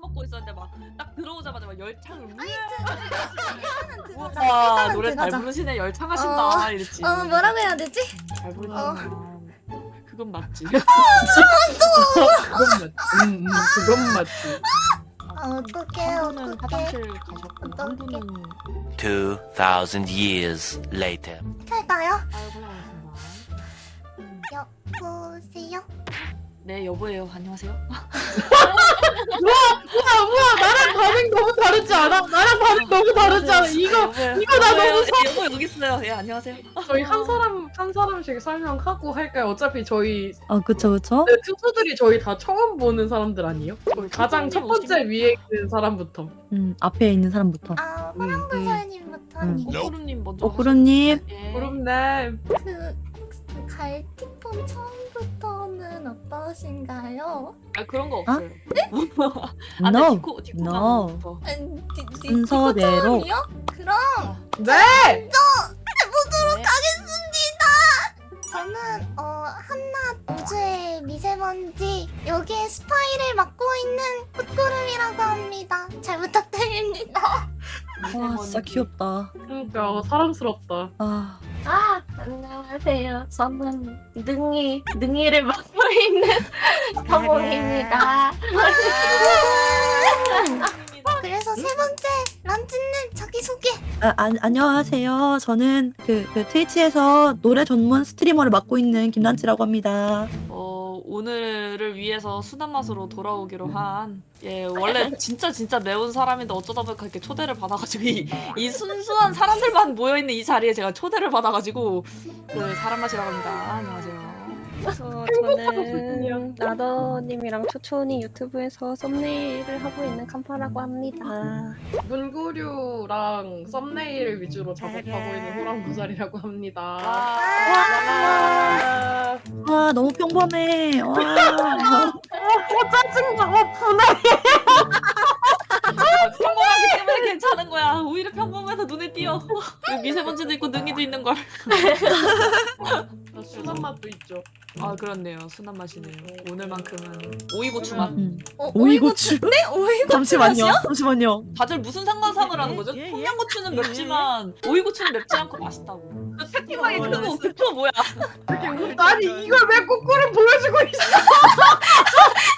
먹고 있었는데 막 딱 들어오자마자 막 열창을 우와 일단은 노래 잘. 부르시네 열창하신다 이랬지 어 뭐라고 해야 되지? 잘 부르는 어. 그건 맞지 그건 맞지. 음, 음, 그건 맞지. 아, 어떡해 한 분은 어떡해 화장실 가셨고 한 어떡해. 분은 2,000 years later. 할까요? 여보세요? 네 여보예요 안녕하세요 우와, 우와, 나랑 반응 너무 다르지 않아? 나랑 반응 너무 다르지 않아? 이거 여보예요. 이거 나 여보예요. 너무 예, 여보 여기 있어요 예 안녕하세요 저희 한 사람 한 사람씩 설명하고 할까요? 어차피 저희 아 그쵸 그쵸 네, 투수들이 저희 다 처음 보는 사람들 아니에요? 저희 가장 첫 번째 위에 있는 사람부터. 음 앞에 있는 사람부터 아 음, 호랑불살님부터 음. 오구름님 먼저 오프로님 하세요. 예. 그럼네. 그 갈티폰 처음부터는 어떠신가요? 아 그런 거 없어요 아, no 네, 디코 디코 no. 음, 순서대로. 그럼 네. 해보도록 저는 어 한낮 우주의 미세먼지 여기에 스파이를 맡고 있는 꽃구름이라고 합니다. 잘 부탁드립니다. 와 진짜 귀엽다 그러니까 사랑스럽다. 아 아, 안녕하세요. 저는 능이, 능이를 맡고 있는 서몽입니다. 그래서 세 번째 란찌님 자기 소개. 아, 안, 안녕하세요 저는 그, 그 트위치에서 노래 전문 스트리머를 맡고 있는 김난치라고 합니다 어 오늘을 위해서 순한 맛으로 돌아오기로 한 예 원래 진짜 진짜 매운 사람인데 어쩌다 보니까 이렇게 초대를 받아가지고 이, 이 순수한 사람들만 모여 있는 이 자리에 제가 초대를 받아가지고 그 사람 맛이라고 합니다. 안녕하세요 그래서 저는 나더님이랑 초초니 유튜브에서 썸네일을 하고 있는 칸파라고 합니다. 문구류랑 썸네일 위주로 작업하고 있는 호랑구살이라고 합니다. 와, 와 너무 평범해 와 짜증나. 어, 분해. 평범하기 때문에 괜찮은 거야. 오히려 평범해서 눈에 띄어. 여기 미세먼지도 있고 능이도 있는 걸. 순한 맛도 있죠. 아 그렇네요. 순한 맛이네요. 오늘만큼은 오이고추 맛. 음. 어, 오이고추. 네 오이고추 잠시만요. 맛이요? 잠시만요. 다들 무슨 상관상을 하는 거죠? 예, 예. 청양고추는 맵지만 오이고추는 맵지 않고 맛있다고. 그 새끼만이 그거 그거 뭐야? 아니 이걸 왜 꼬꾸를 보여주고 있어?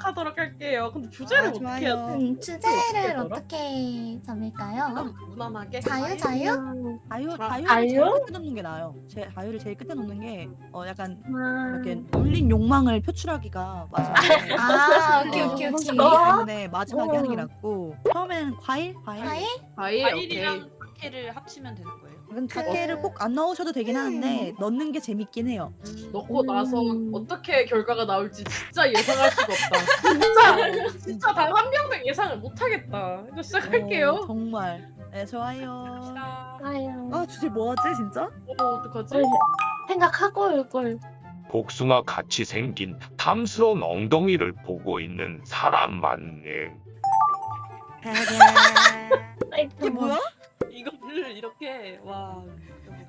시작하도록 할게요. 근데 주제를 아, 어떻게. 해야 음, 주제를? 어떻게 잡을까요? 무난하게? 자유 자유? 자유 아, 자유? 제일 끝에 놓는 게 나아요 제 자유를 제일 끝에 놓는 게 어 약간 음. 이렇게 울린 욕망을 표출하기가 마지막에 아 오케이 어, 오케이 오케이. 그렇기 때문에 마지막에 하는 게 낫고 처음에는 과일 과일 과일? 과일 오케이. 사케를 합치면 되는 거예요 이건 자케를 꼭 안 넣으셔도 되긴 하는데 넣는 게 재밌긴 해요 넣고 나서 음. 어떻게 결과가 나올지 진짜 예상할 수가 없다. 진짜 진짜 단 한 명도 예상을 못 하겠다. 이거 시작할게요. 어, 정말 네 좋아요 아유, 아 주제 뭐 하지 진짜? 어 어떡하지? 생각하고 올걸. 복숭아 같이 생긴 탐스러운 엉덩이를 보고 있는 사람 맞네. 이게 뭐야? 이거를 이렇게 와.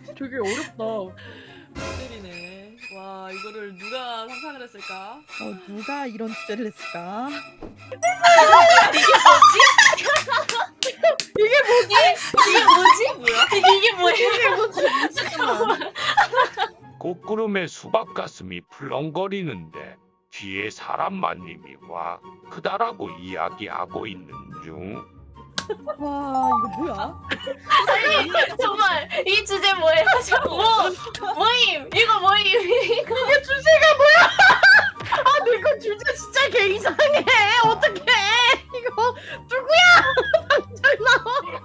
되게 어렵다. 모델이네. 와 이거를 누가 상상을 했을까? 어, 누가 이런 주제를 했을까? 뭐야? 이게 뭐야? 꽃구름의 수박 가슴이 풀렁거리는데 뒤에 사람 만님이 와 크다라고 이야기하고 있는 중. 와 이거 뭐야? 아니, 정말 이 주제 뭐예요? 저 뭐, 뭐임? 이거 뭐임? 이거 이게 주제가 뭐야? 아 이거 주제 진짜 개 이상해. 어떡해? 이거 누구야? 당장 나와.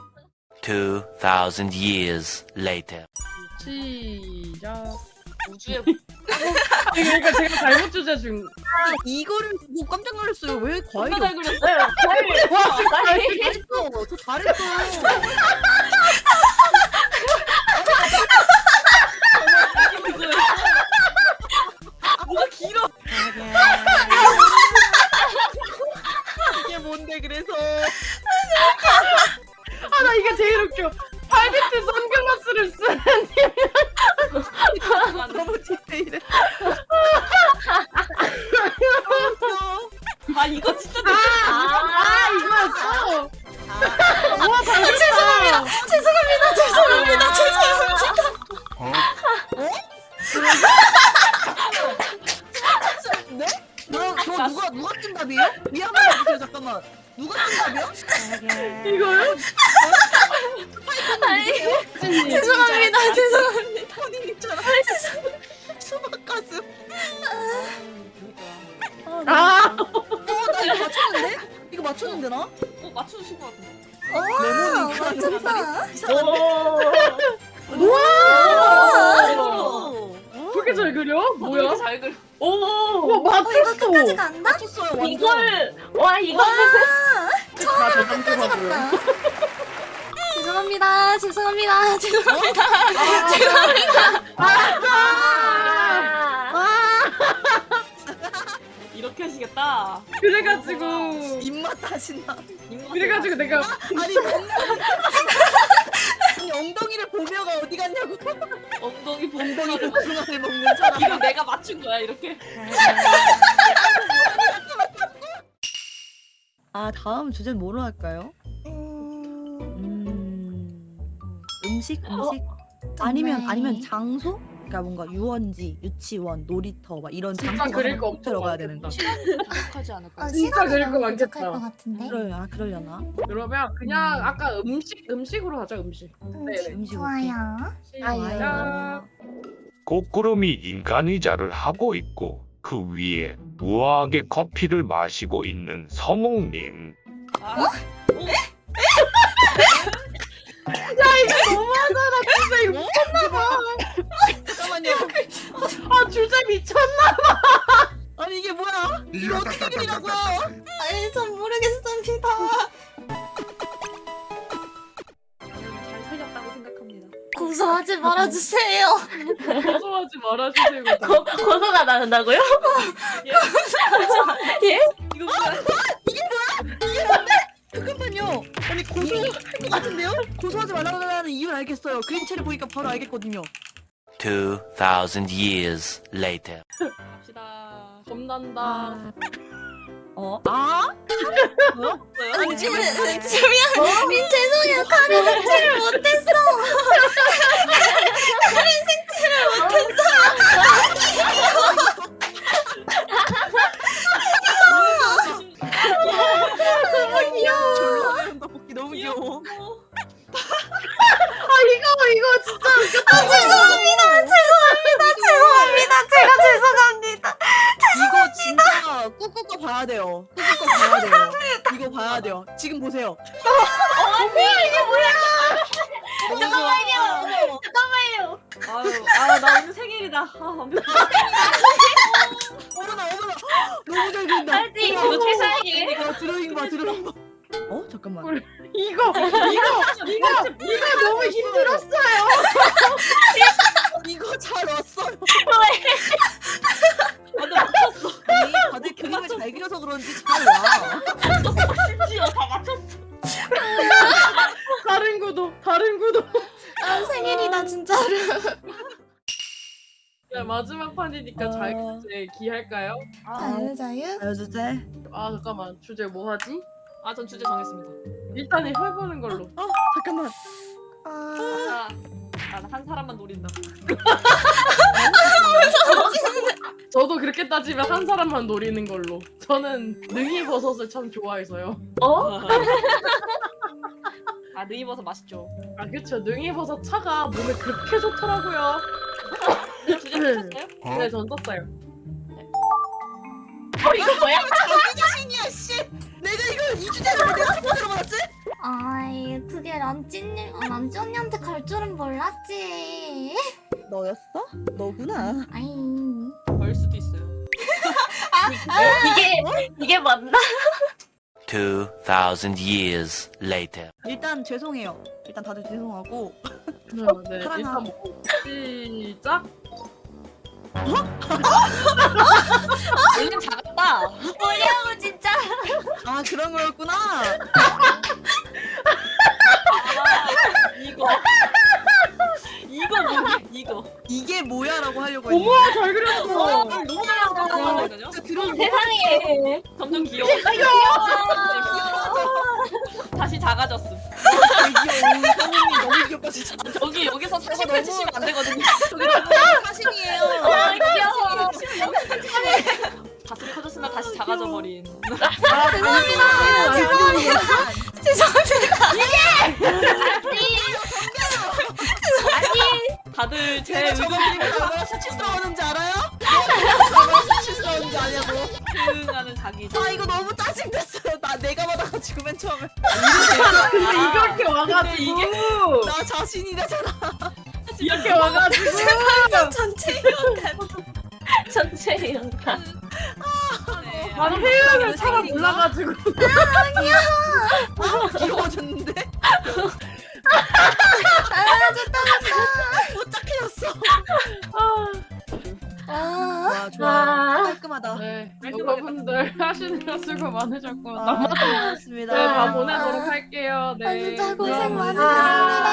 2,000 years later. 시작. 우주의 그러니까 제가 잘못 주제 준. 이거를 보고 깜짝 놀랐어요. 왜 과일이 누가 잘 그렸어요 잘했어. 저 잘했어. 뭐가 길어 이게 뭔데 그래서 아나 이거 이게 제일 웃겨. 팔비트 선글라스를 쓰는 너무 디테일해. 누가 쓴 답이야? 이거요? 죄송합니다. 죄송합니다. 본인이처럼 수박 가슴. 아. 아, 어나 이거 맞췄는데? 이거 맞췄는데 나? 어 맞추신 것 같은데. 오, 레몬이 맞췄다. 오. 그렇게 잘 그려? 어, 뭐야? 잘 그려. 오. 와 어, 이거 맞췄어. 끝까지 간다? 맞췄어요 완전. 이걸 와 이거 다 끝까지 대단하고요. 갔다. 죄송합니다. 죄송합니다. 죄송합니다. 이렇게 하시겠다. 그래가지고 입맛 다신다. 그래가지고 내가 아니 아니, 엉덩이를 보며가 어디 갔냐고. 엉덩이 엉덩이 봉덩이를 복숭아를 먹는 사람. 이거 내가 맞춘 거야 이렇게. 아 다음 주제는 뭐로 할까요? 음, 음 음식 음식 아니면 정말. 아니면 장소? 그러니까 뭔가 유원지, 유치원, 놀이터 막 이런 진짜 장소가 그릴 거 엄청 들어가야 되는 거. 많겠다. 부족하지 않을까? 어, 진짜 시간이 그릴 거 너무 많겠다. 부족할 것 같은데. 그럴 아 그러려나? 그러면 그냥 아까 음식 음식으로 하자 음식. 음식 음식 좋아요. 시작. 꽃구름이 인간 의자를 하고 있고 그 위에 우아하게 커피를 마시고 있는 서몽님. 아, 너무하잖아 진짜 이거 미쳤나봐. 잠깐만요. 아 주제 미쳤나? 아니 이게 뭐야? 이거 어떻게 그리라고요? 아니, 전 모르겠습니다. 잘 살렸다고 생각합니다. 고소하지 말아주세요. 고소하지 말아주세요. 고, 고소가 나는다고요? 이거 뭐야? 잠깐만요. 아니 고소할 것 같은데요? 고소하지 말라고 하는 이유를 알겠어요. 그림체를 보니까 바로 알겠거든요. 2,000 years later. 갑시다. 겁난다. 아. 어? 아? 뭐요? 아니, 민, 미안. 민, 죄송해요. 카레 색칠을 못했어. 카레 색칠을 못했어. 이거 이거 진짜 아, 죄송합니다. 죄송합니다. 죄송합니다. 제가 죄송합니다. 이거 진짜 꾹꾹 봐야 돼요. 꾹꾹 봐야 돼요. 이거 봐야 돼요. 지금 보세요. 잠깐만요. 잠깐만요. 아유, 아나 오늘 생일이다. 아, 완벽. 어머나 어머나. 너무 잘 그린다. 알지? 이거. 이거 드로잉 봐 드로잉 봐. 어 잠깐만. 이거 이거 이거 이거 너무 힘들었어요. 이거 잘 왔어요. 완전 맞췄어. 아니 다들 그림을 잘 그려서 그런지 잘 와. 심지어 다 맞췄어. 다른 구도 다른 구도. 아, 생일이다, 진짜로. 자, 마지막 판이니까 아. 자유주제 기할까요? 자유, 자유. 자유 주제. 아 잠깐만 주제 뭐 하지? 아, 전 주제 정했습니다. 일단 해보는 걸로. 어 잠깐만. 아, 아, 나한 사람만 노린다. 저도 그렇게 따지면 한 사람만 노리는 걸로. 저는 능이 버섯을 참 좋아해서요. 어? 아, 느이버섯 맛있죠. 아 그쵸 능이 버섯 차가 몸에 그렇게 좋더라고요. 근데 주제 맞췄어요? 네, 전 떴어요. 어 이거 뭐야? 자기 자신이야 씨. 내가 이걸 이 주제를 내가 못 들어봤지? 아이, 그게 란찌님, 아, 란찌 언니한테 갈 줄은 몰랐지. 너였어? 너구나. 아이. 벌 수도 있어요. 이게 이게 맞나? 2,000 years later. 일단 죄송해요. 일단 다들 죄송하고. 네, 네. 일단 뭐 시작. 볼륨 작다. 뭐냐고 진짜. 아 그런 거였구나. 이게 뭐야라고 하려고 했는데. 어머 잘 그렸어. 어, 너무 잘그렸어 어, 세상에. 점점 귀여워. 다시 작아졌음. 아, 귀여워. 성님이 너무 귀엽다 진짜. 저기 여기서 48 어, 치시면 안 되거든요. 다들 제 의견 얼마나 수치스러웠는지 알아요? 얼마나 수치스러웠는지 아냐고. 대응하는 자기. 아 이거 너무 짜증났어요. 나 내가 받아가지고 맨 처음에. 근데 이렇게 와가지고 이게- 나 자신이래잖아. 이렇게 와가지고 전체 전체 연간. 나는 회의를 차가 몰라가지고 귀여워졌는데. 못 착해졌어. 아, 와 좋아. 아. 깔끔하다. 네 여러분들 하시느라 수고 많으셨고 아, 고맙습니다. 네, 다 보내도록 할게요. 네. 아, 진짜 고생 네. 많으셨습니다.